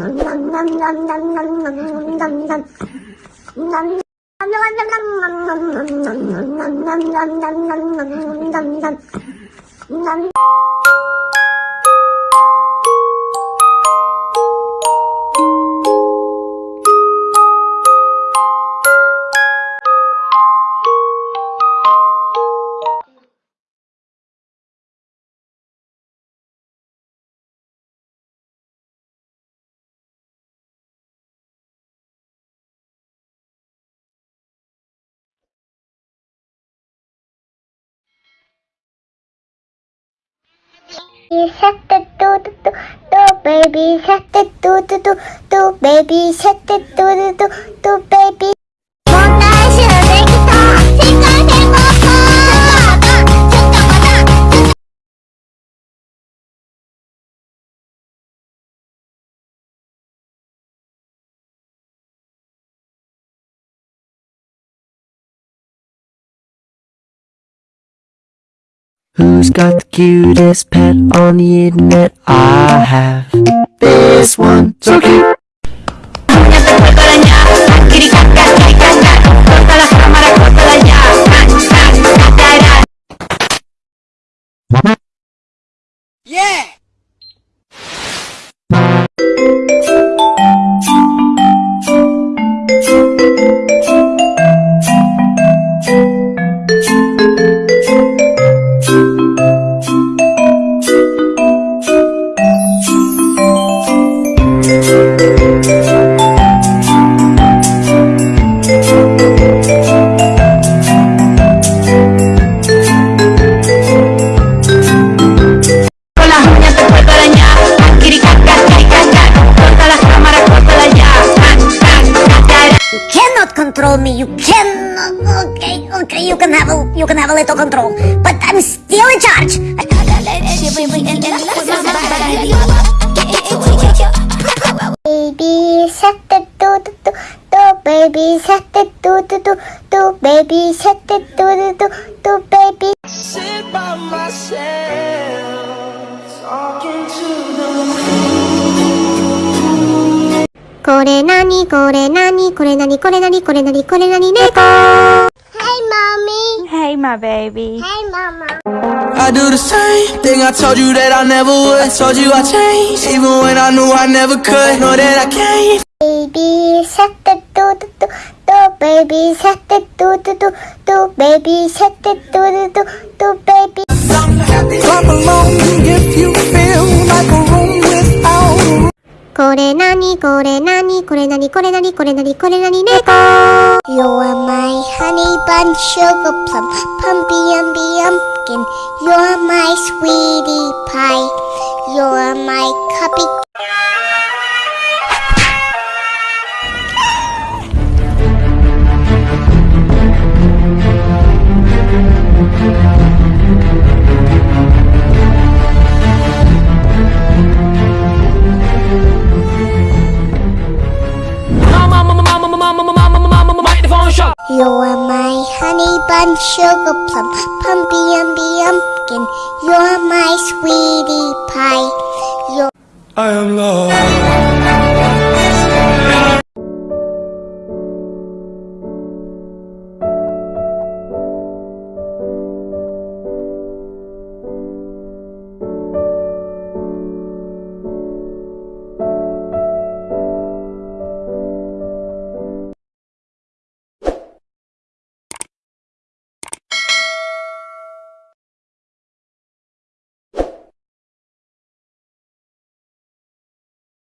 Nam nam nam nam do do do do baby the do do do do baby the do do do do baby Who's got the cutest pet on the internet? I have this one. So cute. Cannot control me. You can. Okay, okay. You can have a you can have a little control, but I'm still in charge. Baby, shut the do do do do. Baby, shut the do do do do. Baby, shut the do do do do. Baby. sit by myself, これなにこれなにこれなにこれなにこれなにこれなに猫 Hey mommy Hey, my baby. Hey mama I do the same thing I told you that I never would. I told you I changed, even when I knew I never could. Know that I can't. Baby shut the do do do do baby shut the do do do do baby shut the do do do do これなにこれなにこれなにこれなにこれなにこれなに猫 You are my honey bun sugar plum pumpy umby umpkin You are my sweetie pie You are my cupcake うん cuppy You're my honey bun sugar plum pumpy umby umpkin You're my sweetie pie You're I am lost.